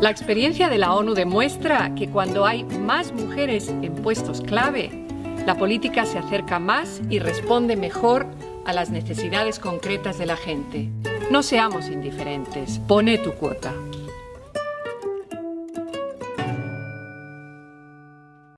La experiencia de la ONU demuestra que cuando hay más mujeres en puestos clave, la política se acerca más y responde mejor a las necesidades concretas de la gente. No seamos indiferentes. Pone tu cuota.